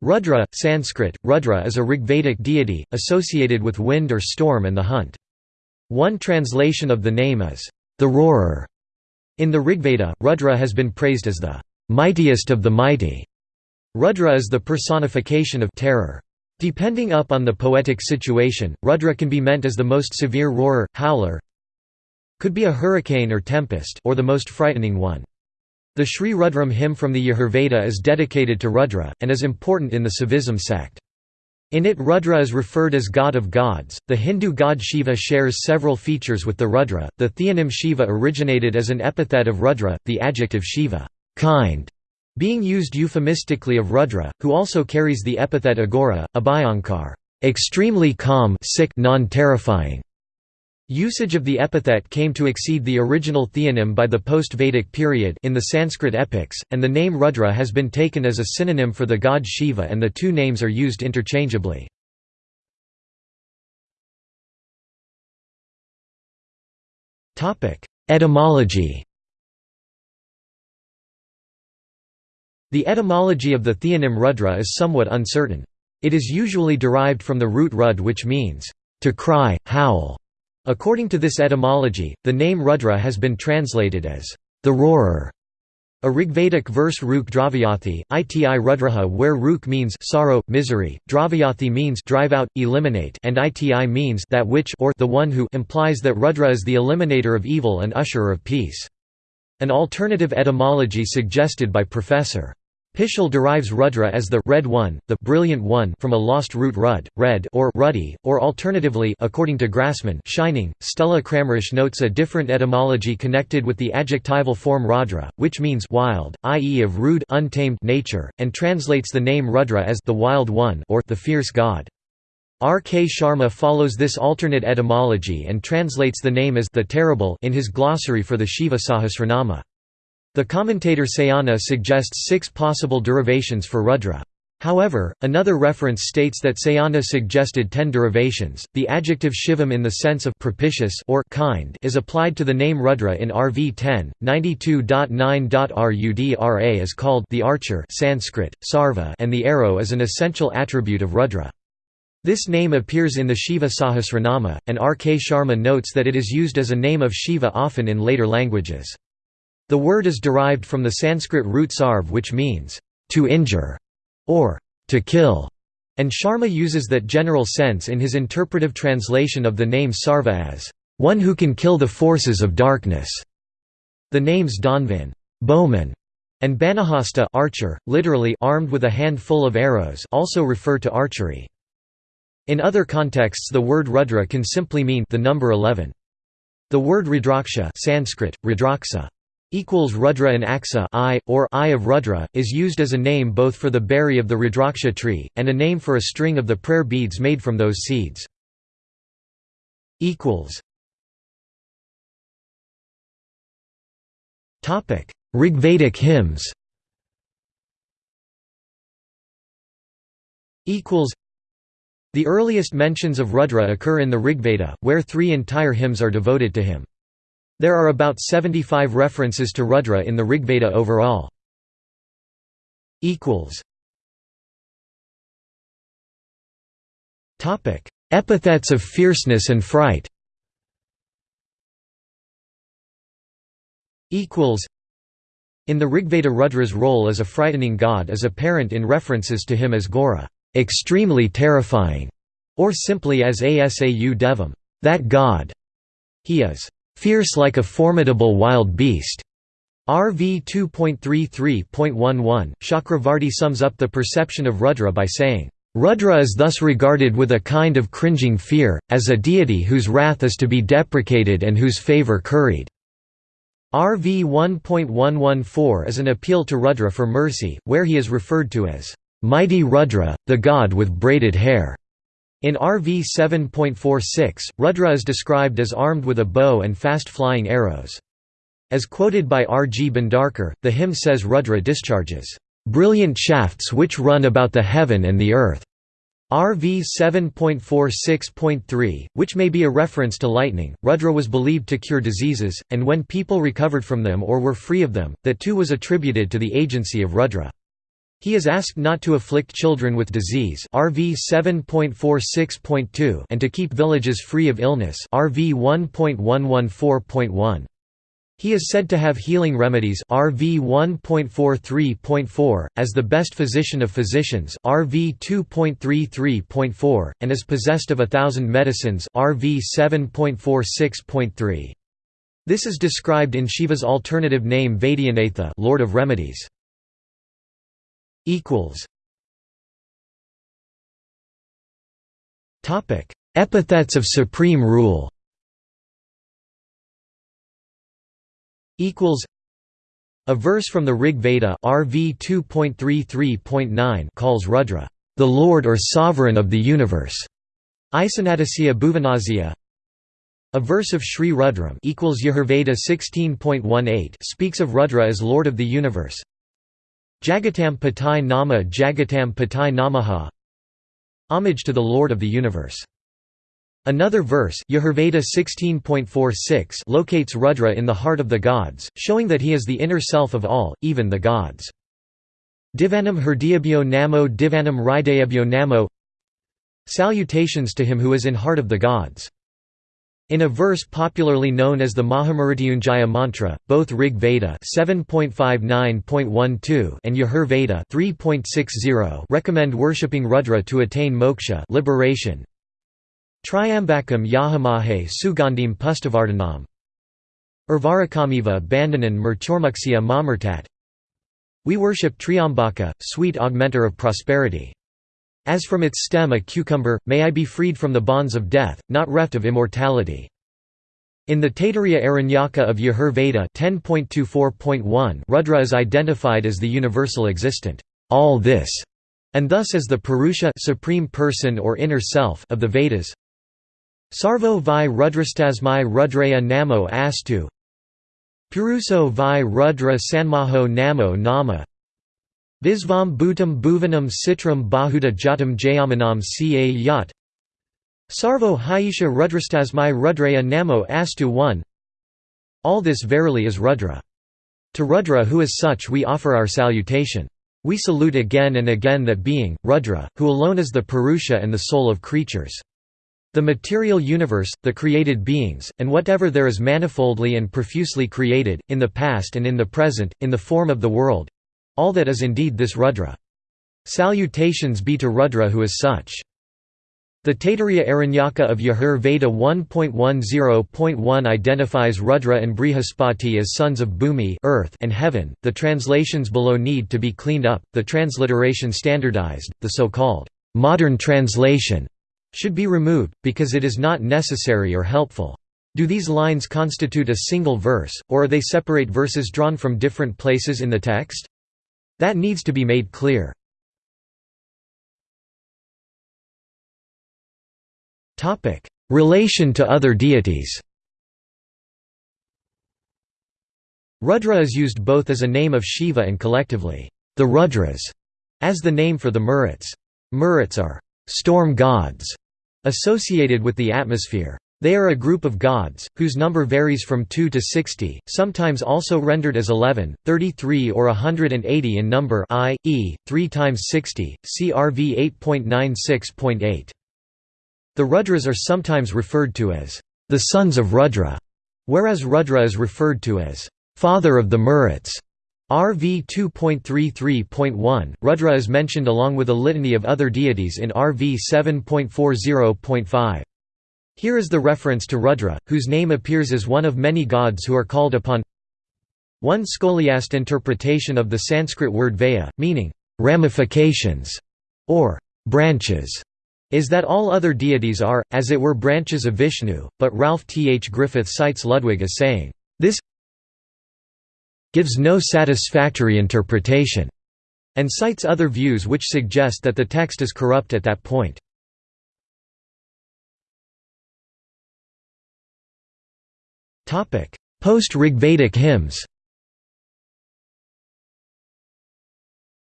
Rudra, Sanskrit, Rudra is a Rigvedic deity, associated with wind or storm and the hunt. One translation of the name is, the roarer. In the Rigveda, Rudra has been praised as the mightiest of the mighty. Rudra is the personification of terror. Depending up on the poetic situation, Rudra can be meant as the most severe roarer, howler, could be a hurricane or tempest, or the most frightening one. The Sri Rudram hymn from the Yajurveda is dedicated to Rudra, and is important in the Saivism sect. In it Rudra is referred as god of gods. The Hindu god Shiva shares several features with the Rudra. The theonym Shiva originated as an epithet of Rudra, the adjective Shiva, kind, being used euphemistically of Rudra, who also carries the epithet Aghora, Abhayankar, extremely calm, sick, non-terrifying. Usage of the epithet came to exceed the original theonym by the post-Vedic period in the Sanskrit epics, and the name Rudra has been taken as a synonym for the god Shiva and the two names are used interchangeably. Etymology The etymology of the theonym Rudra is somewhat uncertain. It is usually derived from the root rud which means, to cry, howl, According to this etymology, the name Rudra has been translated as the roarer. A Rigvedic verse Ruk Dravyathi, iti Rudraha where Ruk means sorrow, misery, Dravyathi means drive out, eliminate and iti means that which or the one who implies that Rudra is the eliminator of evil and usherer of peace. An alternative etymology suggested by Professor. Pischel derives Rudra as the red one, the brilliant one from a lost root rud, red or ruddy, or alternatively according to Grassmann shining. Stella Kramrisch notes a different etymology connected with the adjectival form Radra, which means wild, i.e. of rude untamed nature, and translates the name Rudra as the wild one or the fierce god. R. K. Sharma follows this alternate etymology and translates the name as the terrible in his glossary for the Shiva Sahasranama. The commentator Sayana suggests six possible derivations for Rudra. However, another reference states that Sayana suggested ten derivations. The adjective shivam in the sense of propitious or kind is applied to the name Rudra in RV 10, 92.9.Rudra is called the archer Sanskrit, sarva and the arrow is an essential attribute of Rudra. This name appears in the Shiva Sahasranama, and R. K. Sharma notes that it is used as a name of Shiva often in later languages. The word is derived from the Sanskrit root sarv which means, to injure, or to kill, and Sharma uses that general sense in his interpretive translation of the name Sarva as, one who can kill the forces of darkness. The names Dhanvan bowman", and Banahasta archer, literally armed with a handful of arrows also refer to archery. In other contexts the word Rudra can simply mean the number 11. The word Rudraksha Sanskrit, Rudraksa, equals Rudra and Aksa eye, or I of Rudra, is used as a name both for the berry of the Rudraksha tree, and a name for a string of the prayer beads made from those seeds. Rigvedic hymns The earliest mentions of Rudra occur in the Rigveda, where three entire hymns are devoted to him. There are about 75 references to Rudra in the Rigveda overall. Epithets of fierceness and fright. In the Rigveda Rudra's role as a frightening god is apparent in references to him as Ghora, extremely terrifying", or simply as Asau Devam that god". He is fierce like a formidable wild beast. RV 2.33.11, Chakravarti sums up the perception of Rudra by saying, Rudra is thus regarded with a kind of cringing fear, as a deity whose wrath is to be deprecated and whose favour curried. RV 1.114 is an appeal to Rudra for mercy, where he is referred to as, "...mighty Rudra, the god with braided hair." In RV 7.46, Rudra is described as armed with a bow and fast-flying arrows. As quoted by R. G. Bhandarkar, the hymn says Rudra discharges, "...brilliant shafts which run about the heaven and the earth." RV 7.46.3, which may be a reference to lightning, Rudra was believed to cure diseases, and when people recovered from them or were free of them, that too was attributed to the agency of Rudra. He is asked not to afflict children with disease RV 7.46.2 and to keep villages free of illness RV 1.114.1. He is said to have healing remedies RV 1.43.4, as the best physician of physicians RV 2.33.4, and is possessed of a thousand medicines RV 7.46.3. This is described in Shiva's alternative name Vaidyanatha Lord of Remedies equals Topic: Epithets of supreme rule. Equals A verse from the Rig Veda RV 2.33.9 calls Rudra the Lord or Sovereign of the universe. Isanadasya Bhuvanasya a verse of Sri Rudram equals Yajurveda 16.18 speaks of Rudra as Lord of the universe. Jagatam Patai Nama Jagatam Patai Namaha Homage to the Lord of the Universe. Another verse Yajurveda 16.46 locates Rudra in the heart of the gods, showing that he is the inner self of all, even the gods. Divanam Hrdayabhyo Namo Divanam Hridayabhyo Namo Salutations to him who is in heart of the gods. In a verse popularly known as the Mahamrityunjaya mantra, both Rig Veda 7.59.12 and Yajur Veda 3.60 recommend worshipping Rudra to attain moksha liberation. Triambakam Yahamahe Sugandhim Pustavardhanam Urvarakamiva Bandhanan Murturmuksya Mamurtat We worship Triambaka, sweet augmenter of prosperity. As from its stem a cucumber, may I be freed from the bonds of death, not reft of immortality. In the Taittiriya Aranyaka of Yajur Veda 10.24.1 Rudra is identified as the universal existent, all this, and thus as the Purusha supreme person or inner self of the Vedas. Sarvo vi rudrastasmai rudraya namo astu Puruso vi rudra sanmaho namo nama Visvam bhutam bhuvanam citram bahuda jatam jayamanam ca yat Sarvo Haisha Rudrastasmai Rudraya Namo Astu 1 All this verily is Rudra. To Rudra who is such we offer our salutation. We salute again and again that being, Rudra, who alone is the Purusha and the soul of creatures. The material universe, the created beings, and whatever there is manifoldly and profusely created, in the past and in the present, in the form of the world, all that is indeed this Rudra. Salutations be to Rudra who is such. The Taittiriya Aranyaka of Yajur Veda 1.10.1 identifies Rudra and Brihaspati as sons of Bhumi earth and heaven. The translations below need to be cleaned up, the transliteration standardized, the so-called modern translation should be removed, because it is not necessary or helpful. Do these lines constitute a single verse, or are they separate verses drawn from different places in the text? That needs to be made clear. Relation to other deities Rudra is used both as a name of Shiva and collectively, the Rudras, as the name for the Maruts. Maruts are storm gods associated with the atmosphere. They are a group of gods, whose number varies from 2 to 60, sometimes also rendered as 11, 33 or 180 in number i.e., 3 times 60, CRV 8.96.8. The Rudras are sometimes referred to as the sons of Rudra, whereas Rudra is referred to as father of the Maruts. RV 2.33.1, Rudra is mentioned along with a litany of other deities in RV 7.40.5. Here is the reference to Rudra, whose name appears as one of many gods who are called upon. One scholiast interpretation of the Sanskrit word vaya, meaning ramifications or branches, is that all other deities are, as it were branches of Vishnu, but Ralph T. H. Griffith cites Ludwig as saying, this gives no satisfactory interpretation, and cites other views which suggest that the text is corrupt at that point. Post-Rigvedic hymns.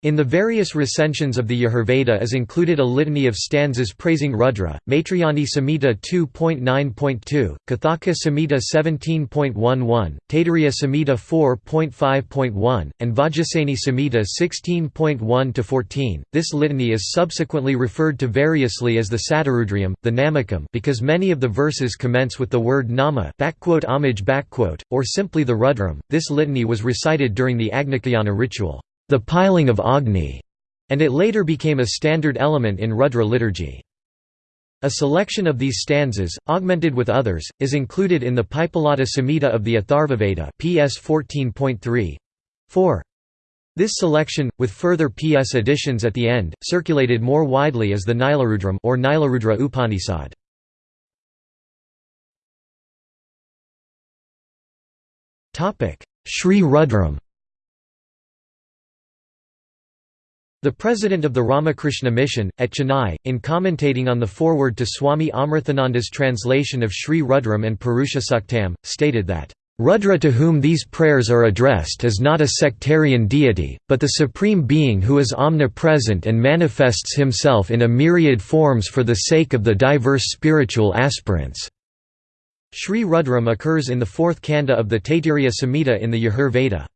In the various recensions of the Yajurveda is included a litany of stanzas praising Rudra, Maitrayani Samhita 2.9.2, Kathaka Samhita 17.11, Taittiriya Samhita 4.5.1, and Vajasaneyi Samhita 16.1-14. This litany is subsequently referred to variously as the Satarudriyam, the Namakam because many of the verses commence with the word nama or simply the Rudram. This litany was recited during the Agnicayana ritual the piling of Agni, and it later became a standard element in Rudra liturgy. A selection of these stanzas, augmented with others, is included in the Paippalada Samhita of the Atharvaveda PS 14.3. 4. This selection, with further PS additions at the end, circulated more widely as the Nilarudram or Nilarudra Upanishad. Sri Rudram The president of the Ramakrishna Mission, at Chennai, in commentating on the foreword to Swami Amrithananda's translation of Sri Rudram and Purusha stated that, "...Rudra to whom these prayers are addressed is not a sectarian deity, but the Supreme Being who is omnipresent and manifests himself in a myriad forms for the sake of the diverse spiritual aspirants." Sri Rudram occurs in the fourth kanda of the Taittiriya Samhita in the Yajur Veda.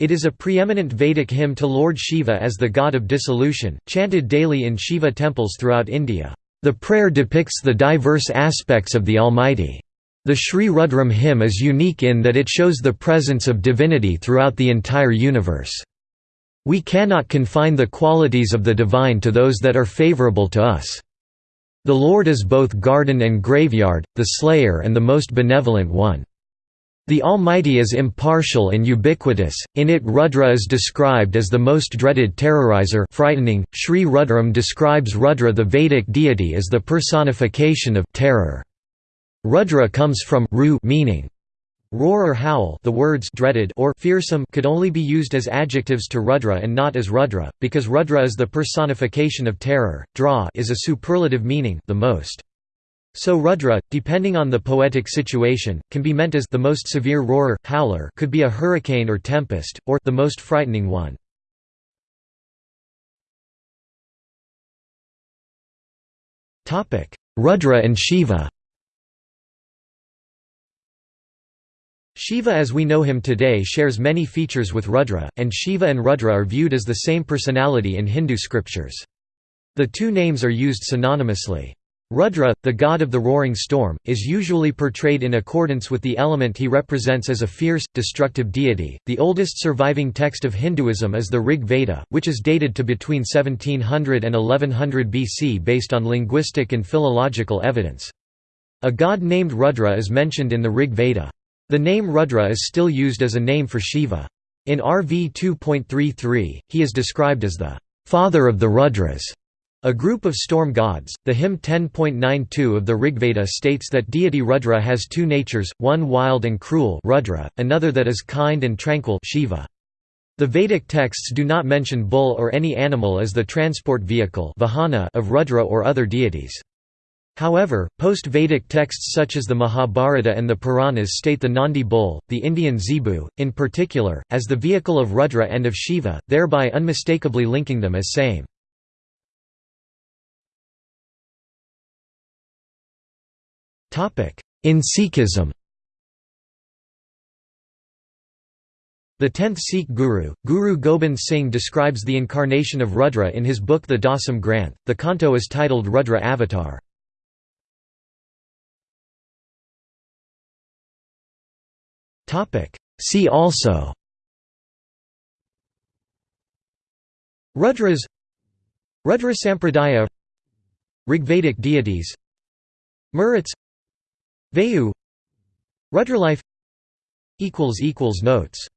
It is a preeminent Vedic hymn to Lord Shiva as the god of dissolution, chanted daily in Shiva temples throughout India. The prayer depicts the diverse aspects of the Almighty. The Sri Rudram hymn is unique in that it shows the presence of divinity throughout the entire universe. We cannot confine the qualities of the divine to those that are favorable to us. The Lord is both garden and graveyard, the slayer and the most benevolent one. The Almighty is impartial and ubiquitous, in it Rudra is described as the most dreaded terrorizer frightening. Sri Rudram describes Rudra the Vedic deity as the personification of terror. Rudra comes from ru meaning roar or howl the words dreaded or fearsome could only be used as adjectives to Rudra and not as Rudra, because Rudra is the personification of terror, dra is a superlative meaning the most. So Rudra, depending on the poetic situation, can be meant as the most severe roarer, howler could be a hurricane or tempest, or the most frightening one. Rudra and Shiva Shiva as we know him today shares many features with Rudra, and Shiva and Rudra are viewed as the same personality in Hindu scriptures. The two names are used synonymously. Rudra, the god of the roaring storm, is usually portrayed in accordance with the element he represents as a fierce, destructive deity. The oldest surviving text of Hinduism is the Rig Veda, which is dated to between 1700 and 1100 BC based on linguistic and philological evidence. A god named Rudra is mentioned in the Rig Veda. The name Rudra is still used as a name for Shiva. In RV 2.33, he is described as the father of the Rudras. A group of storm gods, the hymn 10.92 of the Rigveda states that deity Rudra has two natures, one wild and cruel Rudra, another that is kind and tranquil Shiva. The Vedic texts do not mention bull or any animal as the transport vehicle vahana of Rudra or other deities. However, post-Vedic texts such as the Mahabharata and the Puranas state the Nandi bull, the Indian zebu, in particular, as the vehicle of Rudra and of Shiva, thereby unmistakably linking them as same. In Sikhism. The tenth Sikh guru, Guru Gobind Singh describes the incarnation of Rudra in his book The Dasam Granth. The canto is titled Rudra Avatar. See also. Rudras. Rudra Sampradaya. Rigvedic deities. Maruts Vayu Rudralife Notes